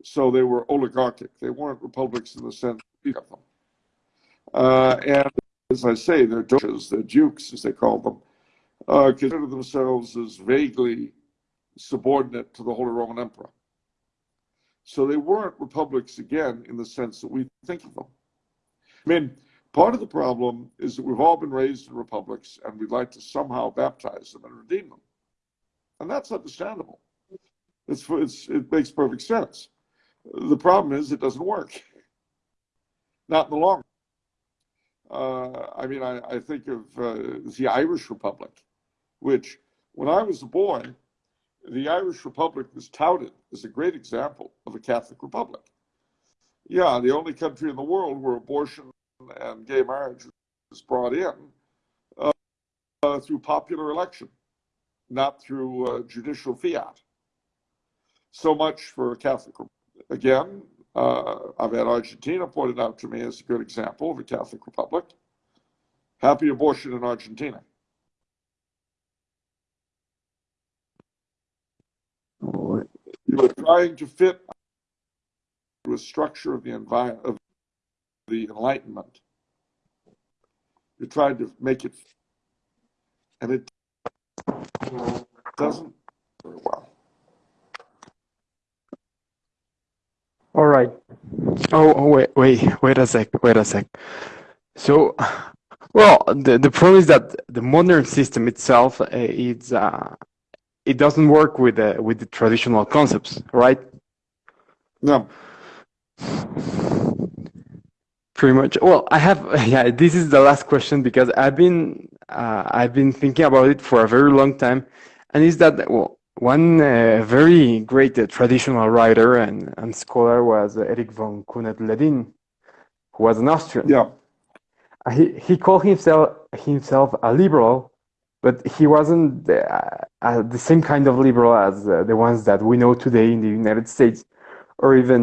So they were oligarchic. They weren't republics in the sense of them. Uh, and as I say, their doges, their dukes, as they call them, uh, consider themselves as vaguely subordinate to the Holy Roman Emperor. So they weren't republics again in the sense that we think of them. I mean, Part of the problem is that we've all been raised in republics and we'd like to somehow baptize them and redeem them. And that's understandable. It's, it's, it makes perfect sense. The problem is it doesn't work. Not in the long run. Uh, I mean, I, I think of uh, the Irish Republic, which when I was a boy, the Irish Republic was touted as a great example of a Catholic Republic. Yeah, the only country in the world where abortion and gay marriage was brought in uh, uh, through popular election, not through uh, judicial fiat. So much for a Catholic. Again, uh, I've had Argentina pointed out to me as a good example of a Catholic republic. Happy abortion in Argentina. You are trying to fit to a structure of the environment the Enlightenment. You tried to make it, and it doesn't very well. All right. Oh, oh, wait, wait, wait a sec, wait a sec. So, well, the, the problem is that the modern system itself, uh, it's, uh, it doesn't work with the, with the traditional concepts, right? No pretty much well i have yeah this is the last question because i've been uh, i've been thinking about it for a very long time. And is that well one uh, very great uh, traditional writer and, and scholar was Erik von Kuehnelt-Leddihn who was an austrian. Yeah. Uh, he, he called himself himself a liberal but he wasn't uh, the same kind of liberal as uh, the ones that we know today in the united states or even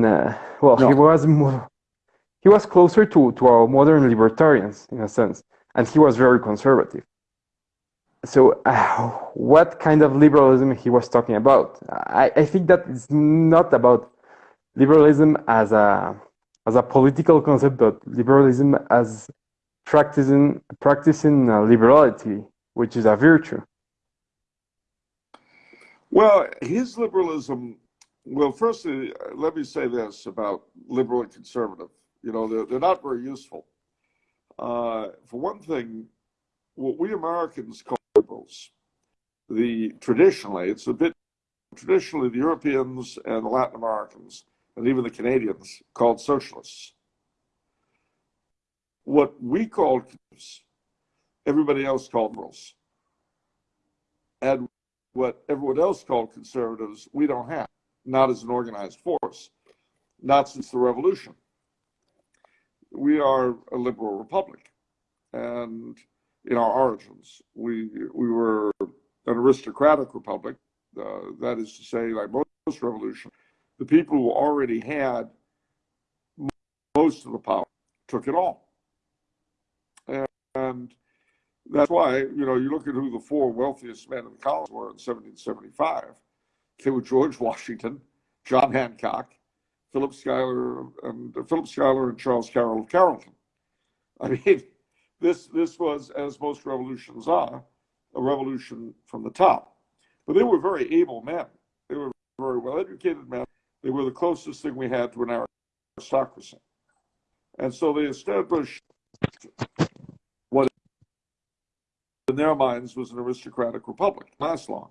well no. he was more he was closer to, to our modern libertarians in a sense, and he was very conservative. So, uh, what kind of liberalism he was talking about? I, I think that it's not about liberalism as a as a political concept, but liberalism as practicing practicing uh, liberality, which is a virtue. Well, his liberalism. Well, firstly, let me say this about liberal and conservative. You know, they're, they're not very useful. Uh, for one thing, what we Americans call liberals, the traditionally, it's a bit traditionally the Europeans and the Latin Americans and even the Canadians called socialists. What we called everybody else called liberals. And what everyone else called conservatives, we don't have, not as an organized force, not since the revolution. We are a liberal republic. And in our origins, we, we were an aristocratic republic. Uh, that is to say, like most revolutions, the people who already had most of the power took it all. And, and that's why, you know, you look at who the four wealthiest men in the colonies were in 1775. They were George Washington, John Hancock, Philip Schuyler, and uh, Philip Schuyler and Charles Carroll of Carrollton. I mean, this this was, as most revolutions are, a revolution from the top. But they were very able men. They were very well educated men. They were the closest thing we had to an aristocracy. And so they established what, in their minds was an aristocratic republic. Last long.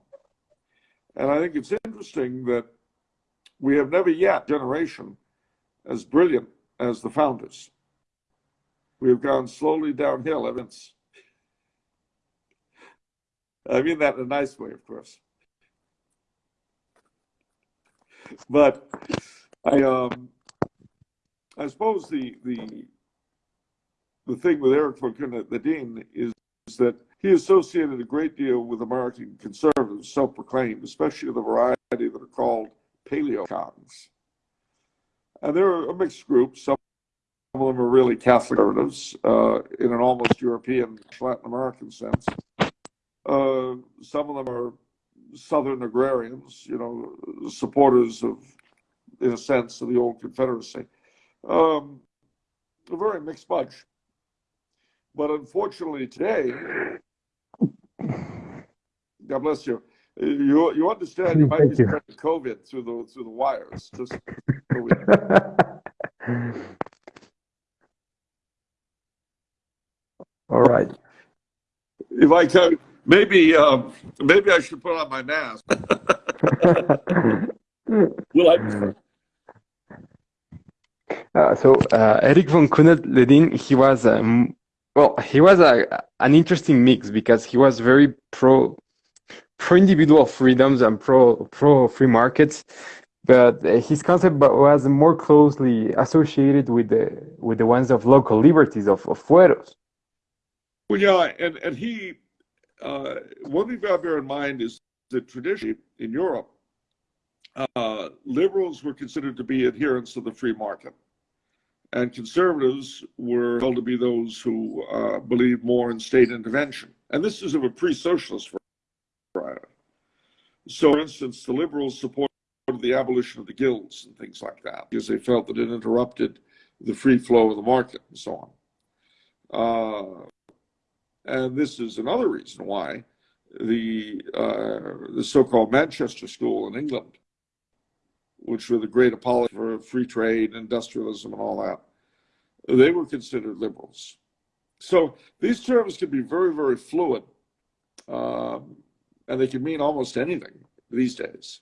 And I think it's interesting that we have never yet generation as brilliant as the founders. We have gone slowly downhill since. I mean that in a nice way, of course. But I um I suppose the the the thing with Erik von Kuehnelt-Leddihn is that he associated a great deal with American conservatives, self-proclaimed, especially the variety that are called paleocons. And they're a mixed group. Some of them are really Catholic conservatives uh, in an almost European, Latin American sense. Uh, some of them are Southern agrarians, you know, supporters of, in a sense, of the old Confederacy. Um, a very mixed bunch. But unfortunately, today, God bless you. You you understand you might Thank be spreading COVID through the through the wires. Just All right. If I can, maybe um, maybe I should put on my mask. Will I? Uh, so uh, Erik von Kuehnelt-Leddihn, he was um, well, he was a, an interesting mix because he was very pro pro individual freedoms and pro pro free markets, but his concept was more closely associated with the with the ones of local liberties of, of fueros. Well, yeah, and and he uh, one thing to bear in mind is that traditionally in Europe, uh, liberals were considered to be adherents of the free market, and conservatives were held to be those who uh, believed more in state intervention. And this is of a pre-socialist so, for instance, the liberals supported the abolition of the guilds and things like that because they felt that it interrupted the free flow of the market and so on. Uh, and this is another reason why the uh, the so-called Manchester School in England, which were the great apologists for free trade, industrialism, and all that, they were considered liberals. So these terms can be very, very fluid. Um, and they can mean almost anything these days.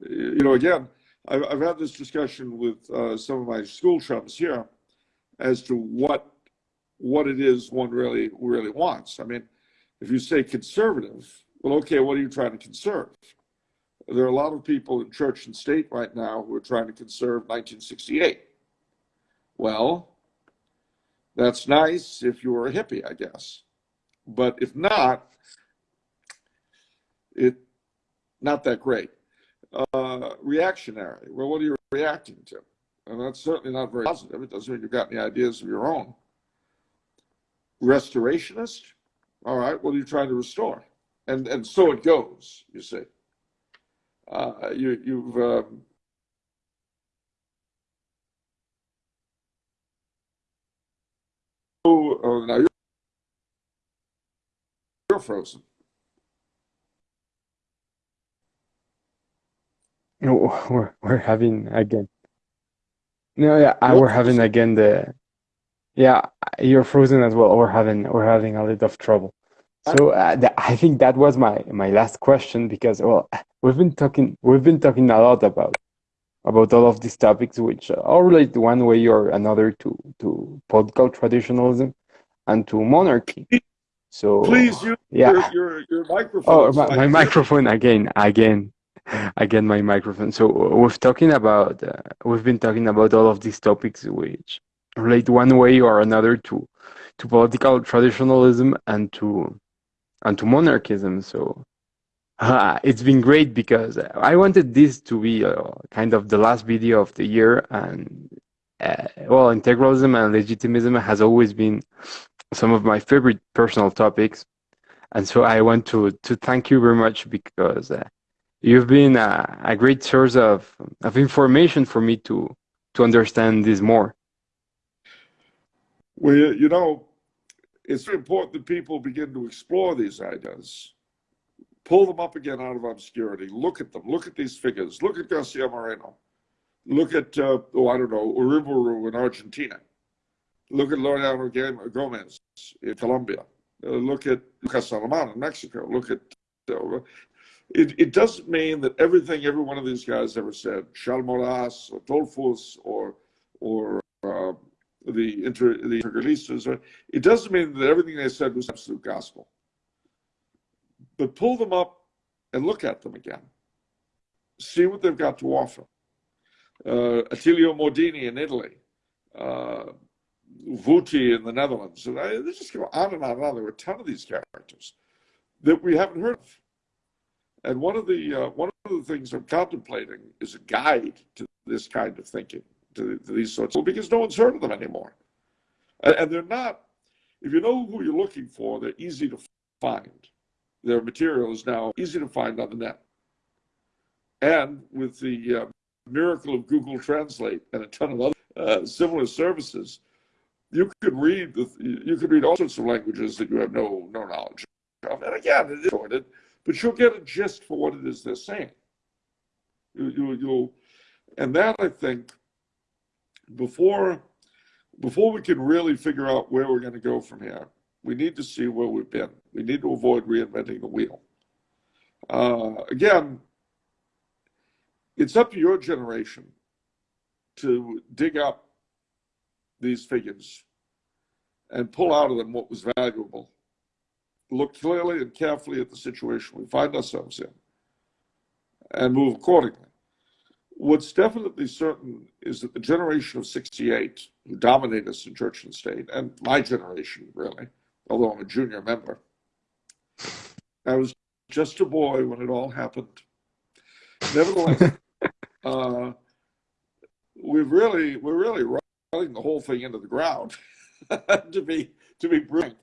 You know, again, I've, I've had this discussion with uh, some of my school chums here as to what what it is one really really wants. I mean, if you say conservative, well, okay, what are you trying to conserve? There are a lot of people in church and state right now who are trying to conserve 1968. Well, that's nice if you're a hippie, I guess. But if not, it not that great. Uh, reactionary. Well, what are you reacting to? And that's certainly not very positive. It doesn't mean you've got any ideas of your own. Restorationist. All right. What are you trying to restore? And and so it goes. You see. Uh, you you've. Um, oh, now you're, you're frozen. No, we're we're having again. No, yeah, I, we're having again the. Yeah, you're frozen as well. We're having we're having a little of trouble. So uh, the, I think that was my my last question because well, we've been talking we've been talking a lot about about all of these topics, which all relate one way or another to to political traditionalism and to monarchy. So please use yeah. your, your, your microphone. Oh, my, my microphone again, again, again, my microphone. So we've talking about uh, we've been talking about all of these topics which relate one way or another to to political traditionalism and to and to monarchism. So uh, it's been great because I wanted this to be uh, kind of the last video of the year, and uh, well, integralism and legitimism has always been some of my favorite personal topics. And so I want to, to thank you very much because uh, you've been a, a, great source of, of information for me to, to understand this more. Well, you know, it's important that people begin to explore these ideas, pull them up again out of obscurity, look at them, look at these figures, look at Garcia Moreno, look at, uh, oh, I don't know, Uriburu in Argentina Look at Laureano Gomez in Colombia. Uh, look at Lucas Alamán in Mexico. Look at uh, it, it doesn't mean that everything every one of these guys ever said, Charles Maurras or Dollfuss or or uh, the inter the integralistas, uh, it doesn't mean that everything they said was absolute gospel. But pull them up and look at them again. See what they've got to offer. Uh, Attilio Mordini in Italy, uh, Vuti in the Netherlands. And I, they just go on and on and on. There were a ton of these characters that we haven't heard of. And one of the uh, one of the things I'm contemplating is a guide to this kind of thinking, to, to these sorts of because no one's heard of them anymore. And, and, they're not. If you know who you're looking for, they're easy to find. Their material is now easy to find on the net. And with the uh, miracle of Google Translate and a ton of other uh, similar services, you could read you could read all sorts of languages that you have no no knowledge of. And again, it is recorded, but you'll get a gist for what it is they're saying. You, you, you'll, and that I think before before we can really figure out where we're going to go from here, we need to see where we've been. We need to avoid reinventing the wheel. Uh, again, it's up to your generation to dig up these figures and pull out of them what was valuable. Look clearly and carefully at the situation we find ourselves in and move accordingly. What's definitely certain is that the generation of 68 who dominate us in church and state, and my generation really, although I'm a junior member, I was just a boy when it all happened. Nevertheless, uh, we've really, we're really running the whole thing into the ground, to be to be brilliant.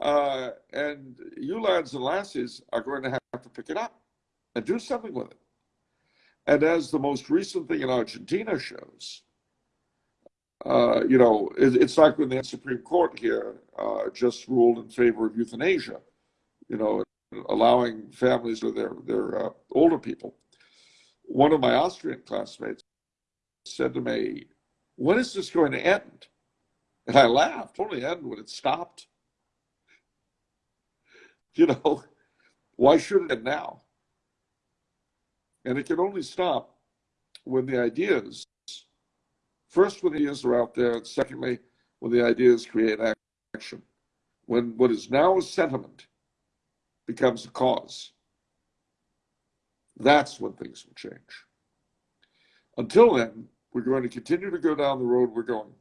Uh, and you lads and lassies are going to have to pick it up and do something with it. And as the most recent thing in Argentina shows, uh, you know, it, it's like when the Supreme Court here uh, just ruled in favor of euthanasia, you know, allowing families with their, their uh, older people. One of my Austrian classmates said to me, when is this going to end? And I laughed, only end when it stopped. You know, why should it now? And it can only stop when the ideas, first when the ideas are out there, and secondly, when the ideas create action. When what is now a sentiment becomes a cause. That's when things will change. Until then, we're going to continue to go down the road we're going.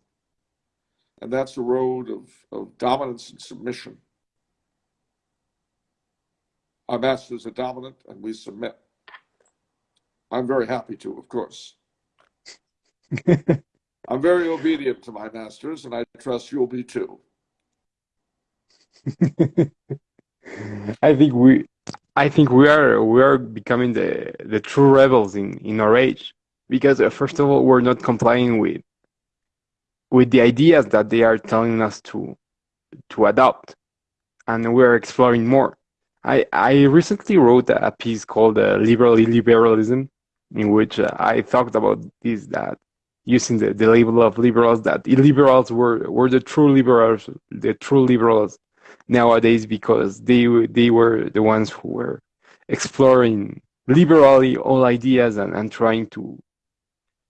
And that's the road of, of dominance and submission. Our masters are dominant and we submit. I'm very happy to, of course. I'm very obedient to my masters, and I trust you'll be too. I think we, I think we are we are becoming the the true rebels in in our age because uh, first of all we're not complying with with the ideas that they are telling us to to adopt and we're exploring more i i recently wrote a piece called uh, liberal illiberalism in which uh, i talked about this that using the, the label of liberals that illiberals were were the true liberals the true liberals nowadays because they they were the ones who were exploring liberally all ideas and, and trying to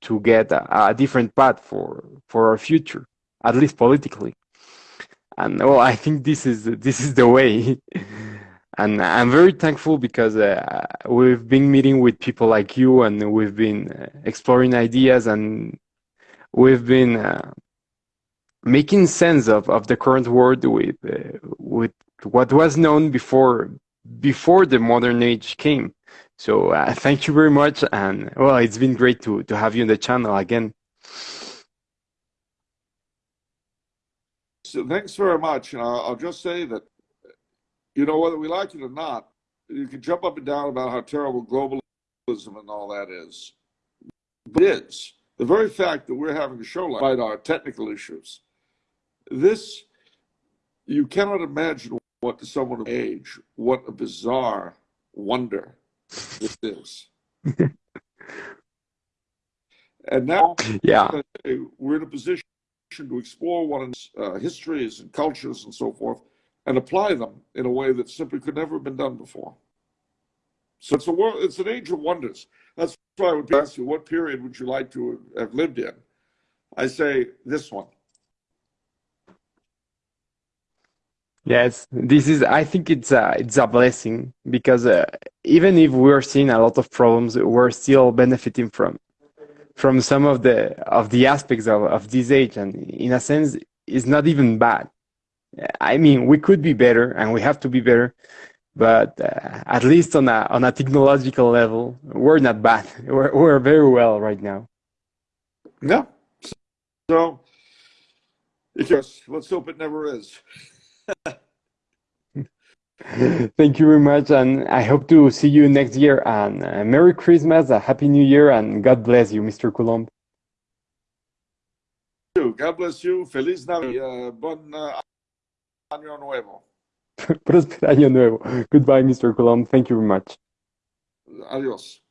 to get a, a different path for for our future, at least politically. And well, I think this is this is the way. and I'm very thankful because uh, we've been meeting with people like you, and we've been uh, exploring ideas, and we've been uh, making sense of, of the current world with uh, with what was known before before the modern age came. So uh, thank you very much, and well, it's been great to to have you on the channel again. So thanks very much, and I'll, I'll just say that you know whether we like it or not, you can jump up and down about how terrible globalism and all that is. But it is the very fact that we're having a show like our technical issues. This you cannot imagine what to someone of age what a bizarre wonder this is. and now, yeah, we're in a position to explore one's uh, histories and cultures and so forth, and apply them in a way that simply could never have been done before. So it's a world, it's an age of wonders. That's why I would ask you, what period would you like to have lived in? I say this one. Yes, this is. I think it's a it's a blessing because uh, even if we're seeing a lot of problems, we're still benefiting from from some of the of the aspects of, of this age, and in a sense, it's not even bad. I mean, we could be better, and we have to be better, but uh, at least on a on a technological level, we're not bad. We're we're very well right now. Yeah. So, yes, let's hope it never is. Thank you very much, and I hope to see you next year. And uh, Merry Christmas, a Happy New Year, and God bless you, Mr. Coulombe. God bless you. Feliz Navidad. Uh, bon uh, Año Nuevo. Próspero Año Nuevo. Goodbye, Mr. Coulomb. Thank you very much. Adios.